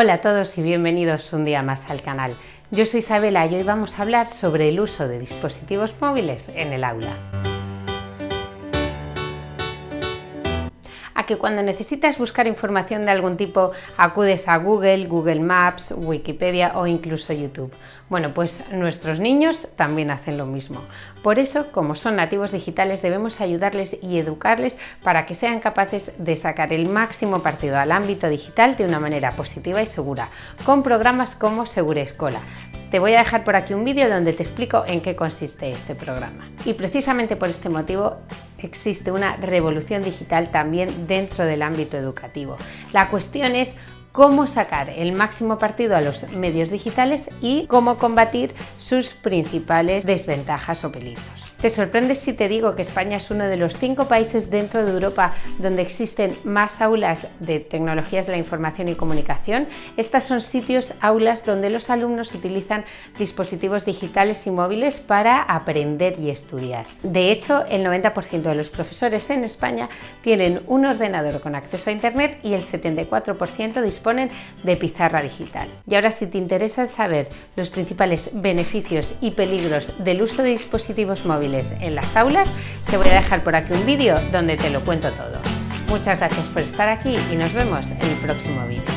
Hola a todos y bienvenidos un día más al canal. Yo soy Isabela y hoy vamos a hablar sobre el uso de dispositivos móviles en el aula. Que cuando necesitas buscar información de algún tipo acudes a Google, Google Maps, Wikipedia o incluso YouTube. Bueno, pues nuestros niños también hacen lo mismo. Por eso, como son nativos digitales, debemos ayudarles y educarles para que sean capaces de sacar el máximo partido al ámbito digital de una manera positiva y segura, con programas como Segura Escola, te voy a dejar por aquí un vídeo donde te explico en qué consiste este programa. Y precisamente por este motivo existe una revolución digital también dentro del ámbito educativo. La cuestión es cómo sacar el máximo partido a los medios digitales y cómo combatir sus principales desventajas o peligros. ¿Te sorprendes si te digo que España es uno de los cinco países dentro de Europa donde existen más aulas de tecnologías de la información y comunicación? Estas son sitios, aulas donde los alumnos utilizan dispositivos digitales y móviles para aprender y estudiar. De hecho, el 90% de los profesores en España tienen un ordenador con acceso a Internet y el 74% disponen de pizarra digital. Y ahora si te interesa saber los principales beneficios y peligros del uso de dispositivos en las aulas, te voy a dejar por aquí un vídeo donde te lo cuento todo. Muchas gracias por estar aquí y nos vemos en el próximo vídeo.